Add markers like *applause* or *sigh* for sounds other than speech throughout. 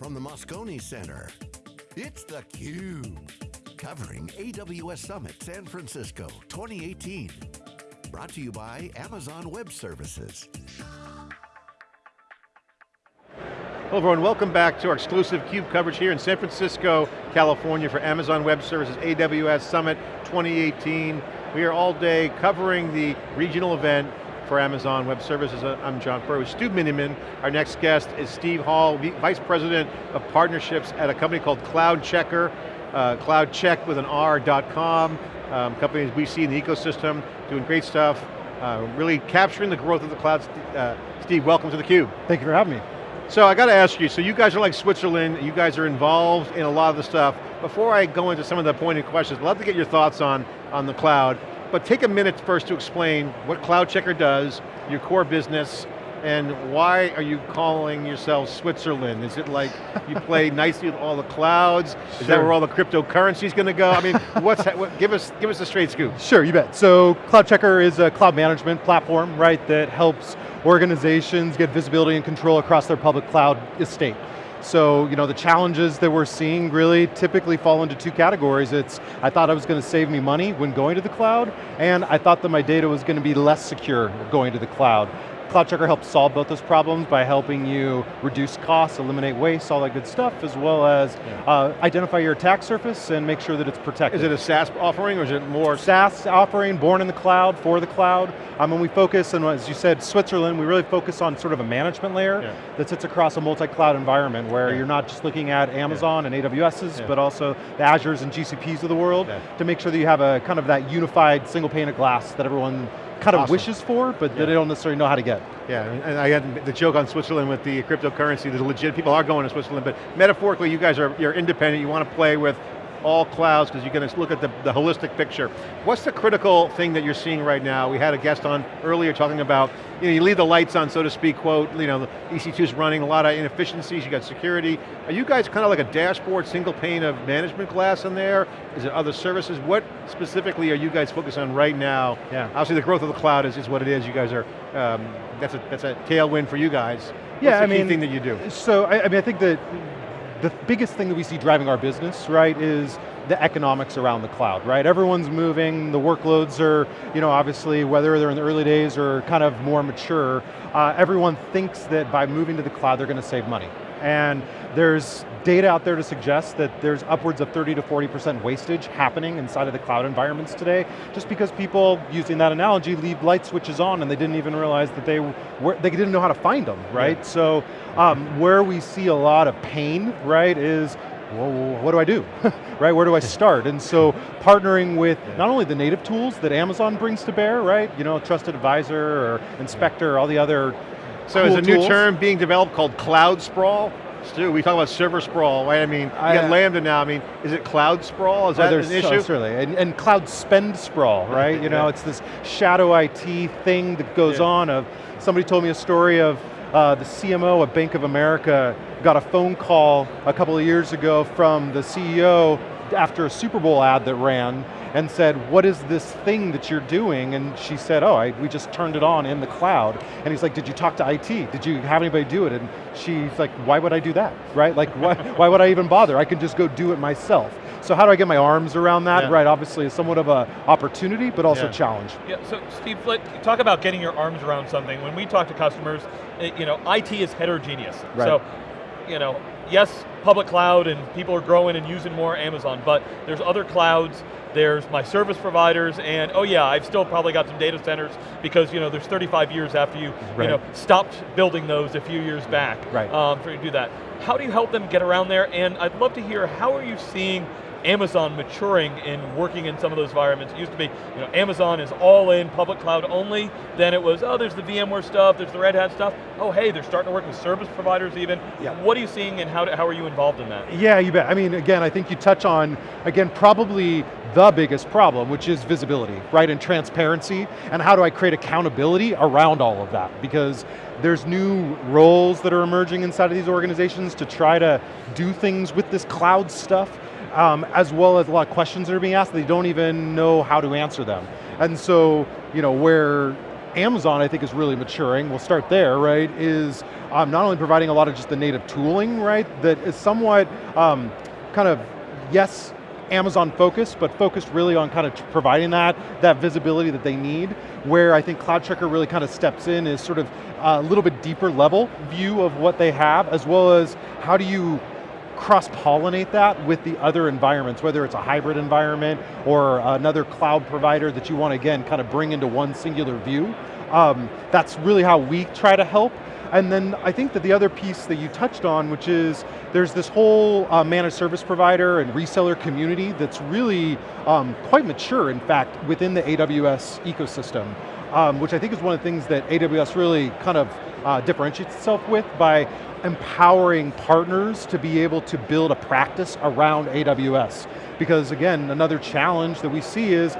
from the Moscone Center. It's theCUBE, covering AWS Summit San Francisco 2018. Brought to you by Amazon Web Services. Hello everyone, welcome back to our exclusive CUBE coverage here in San Francisco, California for Amazon Web Services AWS Summit 2018. We are all day covering the regional event for Amazon Web Services. I'm John Furrier with Stu Miniman. Our next guest is Steve Hall, Vice President of Partnerships at a company called CloudCheckr, uh, cloudcheck with an R.com, um, companies we see in the ecosystem, doing great stuff, uh, really capturing the growth of the cloud. Uh, Steve, welcome to theCUBE. Thank you for having me. So I got to ask you, so you guys are like Switzerland, you guys are involved in a lot of the stuff. Before I go into some of the pointed questions, I'd love to get your thoughts on, on the cloud. But take a minute first to explain what CloudCheckr does, your core business, and why are you calling yourself Switzerland? Is it like you play *laughs* nicely with all the clouds? Is sure. that where all the cryptocurrency is going to go? I mean, *laughs* what's that, what, give us give us a straight scoop. Sure, you bet. So CloudCheckr is a cloud management platform, right, that helps organizations get visibility and control across their public cloud estate. So, you know, the challenges that we're seeing really typically fall into two categories. It's, I thought I was going to save me money when going to the cloud, and I thought that my data was going to be less secure going to the cloud. CloudCheckr helps solve both those problems by helping you reduce costs, eliminate waste, all that good stuff, as well as yeah. uh, identify your attack surface and make sure that it's protected. Is it a SaaS offering or is it more? SaaS offering, born in the cloud, for the cloud. Um, and we focus, and as you said, Switzerland, we really focus on sort of a management layer yeah. that sits across a multi-cloud environment where yeah. you're not just looking at Amazon and AWS's, but also the Azures and GCPs of the world to make sure that you have a kind of that unified single pane of glass that everyone kind of awesome. wishes for, but yeah. they don't necessarily know how to get. Yeah, and I had the joke on Switzerland with the cryptocurrency, the legit people are going to Switzerland, but metaphorically you guys are you're independent, you want to play with all clouds because you're going to look at the, the holistic picture. What's the critical thing that you're seeing right now? We had a guest on earlier talking about, you know, you leave the lights on, so to speak, quote, you know, the EC2 is running, a lot of inefficiencies, you got security. Are you guys kind of like a dashboard, single pane of management glass in there? Is it other services? What specifically are you guys focused on right now? Yeah. Obviously the growth of the cloud is, is what it is. You guys are, um, that's, a, that's a tailwind for you guys. What's yeah, I mean, thing that you do? So, I, I mean, I think that the biggest thing that we see driving our business, right, is the economics around the cloud, right? Everyone's moving, the workloads are, you know, obviously, whether they're in the early days or kind of more mature, uh, everyone thinks that by moving to the cloud, they're going to save money. And there's data out there to suggest that there's upwards of 30 to 40% wastage happening inside of the cloud environments today, just because people, using that analogy, leave light switches on and they didn't even realize that they were, they didn't know how to find them, right? Yeah. So um, where we see a lot of pain, right, is what do I do? *laughs* right, where do I start? And so partnering with not only the native tools that Amazon brings to bear, right? You know, Trusted Advisor or Inspector, all the other So cool is a new term being developed called cloud sprawl? Stu, we talk about server sprawl, right? I mean, you I, got Lambda now, I mean, is it cloud sprawl? Is oh, that an issue? Oh, certainly, and, and, cloud spend sprawl, *laughs* right? You know, it's this shadow IT thing that goes yeah. on of, somebody told me a story of uh, the CMO of Bank of America got a phone call a couple of years ago from the CEO after a Super Bowl ad that ran and said, what is this thing that you're doing? And she said, oh, I, we just turned it on in the cloud. And he's like, did you talk to IT? Did you have anybody do it? And she's like, why would I do that, right? Like, why, *laughs* why would I even bother? I can just go do it myself. So how do I get my arms around that? Yeah. Right, obviously it's somewhat of a opportunity, but also yeah. challenge. Yeah, so Steve, talk about getting your arms around something. When we talk to customers, you know, IT is heterogeneous. Right. So, you know, yes, public cloud and people are growing and using more Amazon, but there's other clouds, there's my service providers, and oh yeah, I've still probably got some data centers because you know there's 35 years after you, right. you know, stopped building those a few years back right. um, for you to do that. How do you help them get around there? And I'd love to hear, how are you seeing Amazon maturing and working in some of those environments. It used to be, you know, Amazon is all in public cloud only, then it was, oh, there's the VMware stuff, there's the Red Hat stuff. Oh, hey, they're starting to work with service providers even. Yeah. What are you seeing and how, how are you involved in that? Yeah, you bet. I mean, again, I think you touch on, again, probably the biggest problem, which is visibility, right, and transparency, and how do I create accountability around all of that? Because there's new roles that are emerging inside of these organizations to try to do things with this cloud stuff um, as well as a lot of questions that are being asked, they don't even know how to answer them. And so, you know, where Amazon, I think, is really maturing, we'll start there, right, is um, not only providing a lot of just the native tooling, right, that is somewhat um, kind of, yes, Amazon focused, but focused really on kind of providing that, that visibility that they need, where I think CloudCheckr really kind of steps in is sort of a little bit deeper level view of what they have, as well as how do you cross-pollinate that with the other environments, whether it's a hybrid environment or another cloud provider that you want to, again, kind of bring into one singular view. Um, that's really how we try to help. And then I think that the other piece that you touched on, which is there's this whole uh, managed service provider and reseller community that's really um, quite mature, in fact, within the AWS ecosystem, um, which I think is one of the things that AWS really kind of uh, differentiates itself with by empowering partners to be able to build a practice around AWS. Because again, another challenge that we see is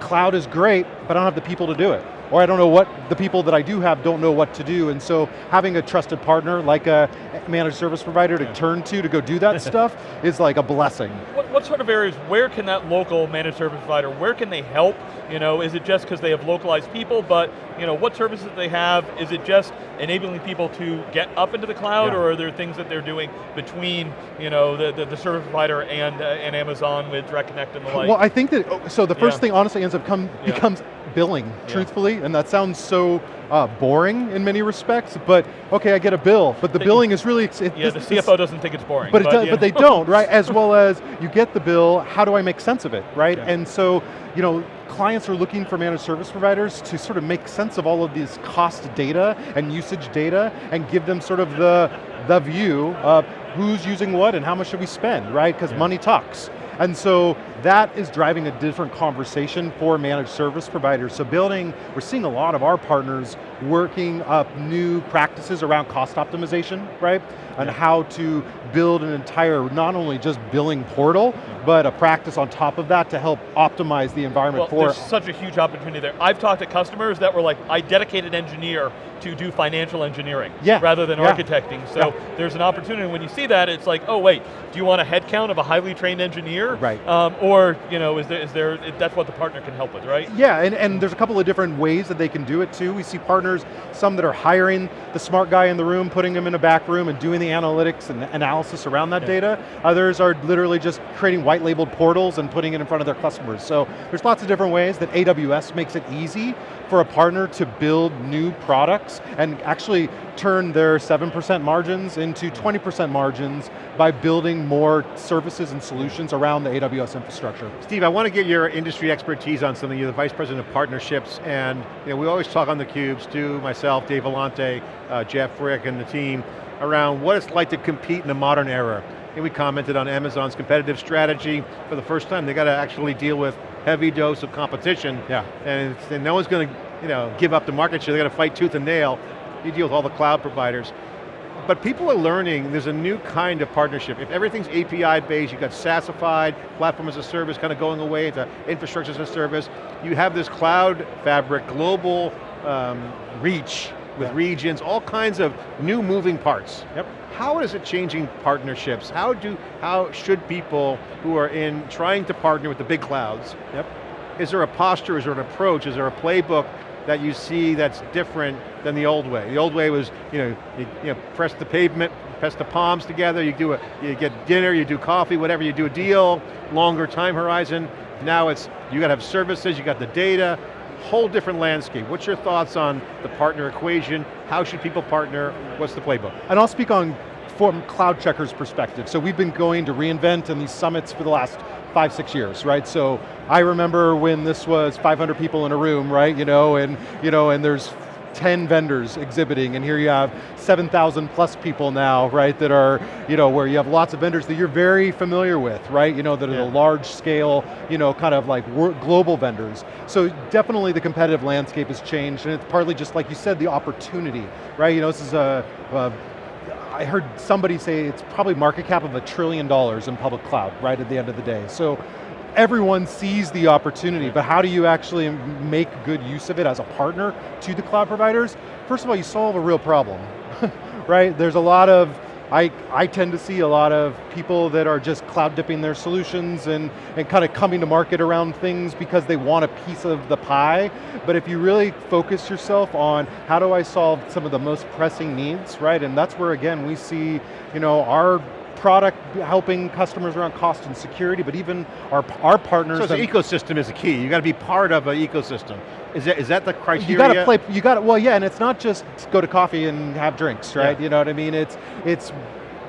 cloud is great, but I don't have the people to do it or I don't know what the people that I do have don't know what to do, and so having a trusted partner like a managed service provider to yeah. turn to to go do that *laughs* stuff is like a blessing. What, what, sort of areas, where can that local managed service provider, where can they help? You know, is it just because they have localized people, but you know, what services they have? Is it just enabling people to get up into the cloud, yeah. or are there things that they're doing between you know, the, the, the service provider and, uh, and Amazon with Direct Connect and the like? Well, I think that, so the first yeah. thing honestly ends up come, becomes billing, truthfully, and that sounds so uh, boring in many respects, but okay, I get a bill, but the billing is really... It, yeah, this, the CFO doesn't think it's boring. But, but, does, but they don't, right? As *laughs* well as you get the bill, how do I make sense of it, right? Yeah. And so, you know, clients are looking for managed service providers to sort of make sense of all of these cost data and usage data and give them sort of the, the view of who's using what and how much should we spend, right? Because yeah. money talks. And so that is driving a different conversation for managed service providers. So building, we're seeing a lot of our partners working up new practices around cost optimization, right? And yeah. how to build an entire, not only just billing portal, yeah. but a practice on top of that to help optimize the environment well, for- there's such a huge opportunity there. I've talked to customers that were like, I dedicated engineer to do financial engineering yeah. rather than yeah. architecting. So there's an opportunity, when you see that, it's like, oh wait, do you want a headcount of a highly trained engineer? Right. Um, or, you know, is there, is there, that's what the partner can help with, right? Yeah, and, and there's a couple of different ways that they can do it too. We see partners, some that are hiring the smart guy in the room, putting him in a back room and doing the analytics and analysis around that yeah. data. Others are literally just creating white labeled portals and putting it in front of their customers. So there's lots of different ways that AWS makes it easy for a partner to build new products and actually turn their 7% margins into 20% margins by building more services and solutions around the AWS infrastructure. Steve, I want to get your industry expertise on something. You're the Vice President of Partnerships, and you know, we always talk on the cubes, Stu, myself, Dave Vellante, uh, Jeff Frick, and the team, around what it's like to compete in the modern era. And we commented on Amazon's competitive strategy for the first time. They got to actually deal with heavy dose of competition. Yeah. And, and no one's going to you know, give up the market share. They got to fight tooth and nail. You deal with all the cloud providers. But people are learning there's a new kind of partnership. If everything's API based, you've got SaaSified, platform as a service kind of going away into infrastructure as a service. You have this cloud fabric, global um, reach with regions, all kinds of new moving parts. Yep. How is it changing partnerships? How do how should people who are in trying to partner with the big clouds? Yep. Is there a posture? Is there an approach? Is there a playbook that you see that's different than the old way? The old way was, you know, you, you know, press the pavement, press the palms together. You do a, you get dinner, you do coffee, whatever. You do a deal, longer time horizon. Now it's you got to have services, you got the data, whole different landscape. What's your thoughts on the partner equation? How should people partner? What's the playbook? And I'll speak on from CloudCheckr's perspective. So we've been going to re:Invent and these summits for the last five, six years, right? So I remember when this was 500 people in a room, right? You know, and, you know, and there's 10 vendors exhibiting, and here you have 7,000 plus people now, right, that are, you know, where you have lots of vendors that you're very familiar with, right, you know, that are yeah. the large scale, you know, kind of like global vendors. So definitely the competitive landscape has changed, and it's partly just like you said, the opportunity, right, you know, this is a, a I heard somebody say it's probably market cap of a trillion dollars in public cloud, right, at the end of the day. So everyone sees the opportunity, but how do you actually make good use of it as a partner to the cloud providers? First of all, you solve a real problem, *laughs* right? There's a lot of I, I tend to see a lot of people that are just cloud dipping their solutions and, and kind of coming to market around things because they want a piece of the pie. But if you really focus yourself on how do I solve some of the most pressing needs, right? And that's where again we see you know, our product helping customers around cost and security, but even our, our partners. So the ecosystem is a key. You got to be part of an ecosystem. Is that, is that the criteria? You got to play, you got to, well yeah, and it's not just go to coffee and have drinks, right? Yeah. You know what I mean? It's, it's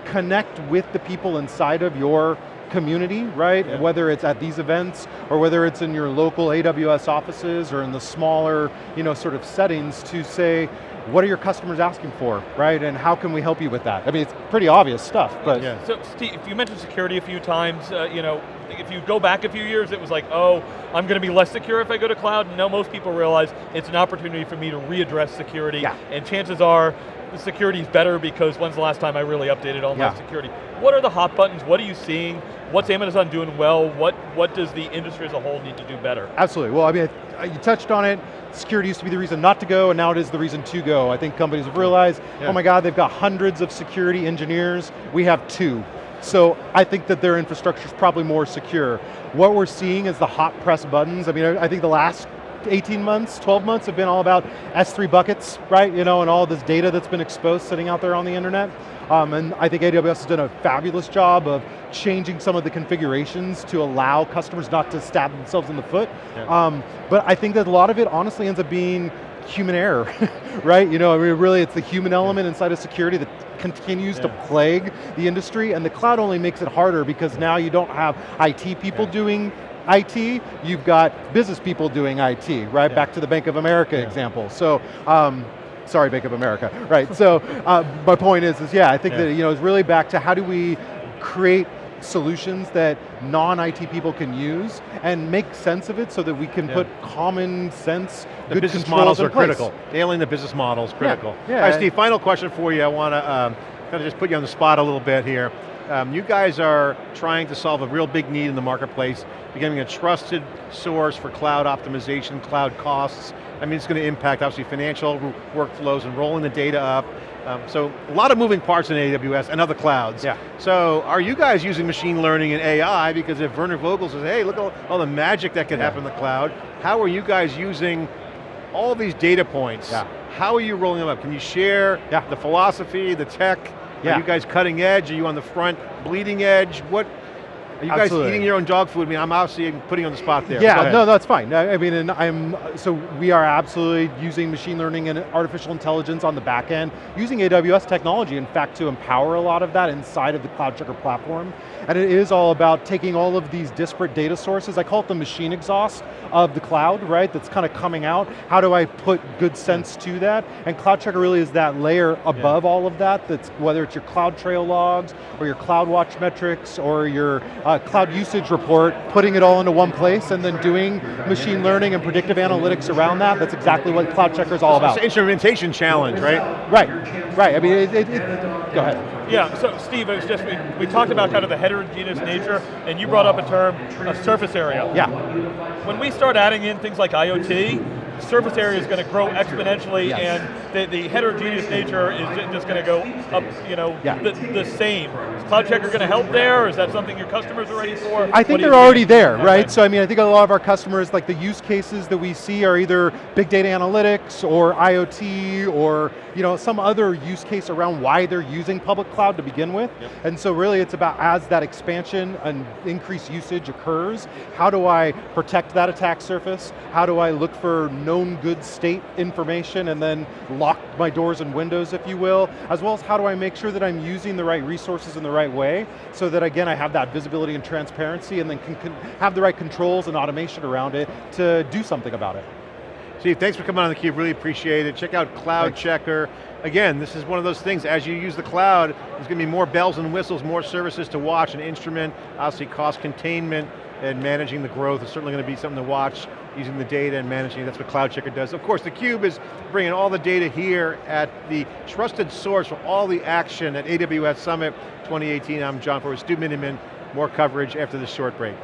connect with the people inside of your community, right? Yeah. Whether it's at these events or whether it's in your local AWS offices or in the smaller, you know, sort of settings to say, what are your customers asking for, right? And how can we help you with that? I mean, it's pretty obvious stuff, but. Yeah. So Steve, you mentioned security a few times, uh, you know, if you go back a few years, it was like, oh, I'm going to be less secure if I go to cloud. No, most people realize it's an opportunity for me to readdress security, yeah. and chances are the security is better because when's the last time I really updated all yeah. my security? What are the hot buttons? What are you seeing? What's Amazon doing well? What, what does the industry as a whole need to do better? Absolutely, well I mean, you touched on it, security used to be the reason not to go, and now it is the reason to go. I think companies have realized, oh yeah. oh my God, they've got hundreds of security engineers, we have two. So I think that their infrastructure is probably more secure. What we're seeing is the hot press buttons. I mean, I think the last 18 months, 12 months have been all about S3 buckets, right? You know, and all this data that's been exposed sitting out there on the internet. Um, and I think AWS has done a fabulous job of changing some of the configurations to allow customers not to stab themselves in the foot. Yeah. Um, but I think that a lot of it honestly ends up being human error, *laughs* right? You know, I mean, really it's the human element inside of security that continues yeah. to plague the industry and the cloud only makes it harder because now you don't have IT people yeah. doing IT, you've got business people doing IT, right? Yeah. Back to the Bank of America example. So, um, sorry Bank of America, right? so *laughs* uh, my point is, is yeah, I think yeah. that you know, it's really back to how do we create solutions that non-IT people can use and make sense of it so that we can yeah. put common sense, the business models are place. critical. Nailing the business model is critical. Yeah. yeah. All right, Steve, final question for you. I want to um, kind of just put you on the spot a little bit here. Um, you guys are trying to solve a real big need in the marketplace, becoming a trusted source for cloud optimization, cloud costs. I mean, it's going to impact obviously financial workflows and rolling the data up. Um, so a lot of moving parts in AWS and other clouds. Yeah. So are you guys using machine learning and AI? Because if Werner Vogel says, hey, look at all, all the magic that can yeah. happen in the cloud, how are you guys using all these data points? Yeah. How are you rolling them up? Can you share yeah. the philosophy, the tech, yeah. Are you guys cutting edge? Are you on the front bleeding edge? What, are you Absolutely. guys eating your own dog food? I mean, I'm obviously putting you on the spot there. Yeah, no, that's fine. I mean, and I'm, so we are absolutely using machine learning and artificial intelligence on the back end, using AWS technology, in fact, to empower a lot of that inside of the CloudCheckr platform. And it is all about taking all of these disparate data sources, I call it the machine exhaust of the cloud, right, that's kind of coming out. How do I put good sense to that? And CloudCheckr really is that layer above yeah. all of that, that's whether it's your CloudTrail logs, or your CloudWatch metrics, or your uh, uh, cloud usage report, putting it all into one place, and then doing machine learning and predictive analytics around that. That's exactly what CloudCheckr is all about. It's an instrumentation challenge, right? Right, right. I mean, it, it, it, go ahead. Yeah, so Steve, it was just, we, we talked about kind of the heterogeneous nature, and you brought up a term, a surface area. Yeah. When we start adding in things like IoT, surface area is going to grow exponentially yes. and the, the, heterogeneous nature is just going to go up, you know, yeah. the, the, same. Is CloudCheckr going to help there, or is that something your customers are ready for? I think they're already there, okay. right? So I mean, I think a lot of our customers, like the use cases that we see are either big data analytics or IoT or you know, some other use case around why they're using public cloud to begin with. Yep. And so really it's about as that expansion and increased usage occurs, how do I protect that attack surface? How do I look for known good state information and then lock my doors and windows, if you will, as well as how do I make sure that I'm using the right resources in the right way so that again, I have that visibility and transparency and then can, can have the right controls and automation around it to do something about it. Steve, thanks for coming on theCUBE, really appreciate it. Check out CloudCheckr. Again, this is one of those things, as you use the cloud, there's going to be more bells and whistles, more services to watch and instrument, obviously cost containment and managing the growth is certainly going to be something to watch using the data and managing, that's what CloudCheckr does. Of course, theCUBE is bringing all the data here at the trusted source for all the action at AWS Summit 2018. I'm John Furrier, Stu Miniman, more coverage after this short break.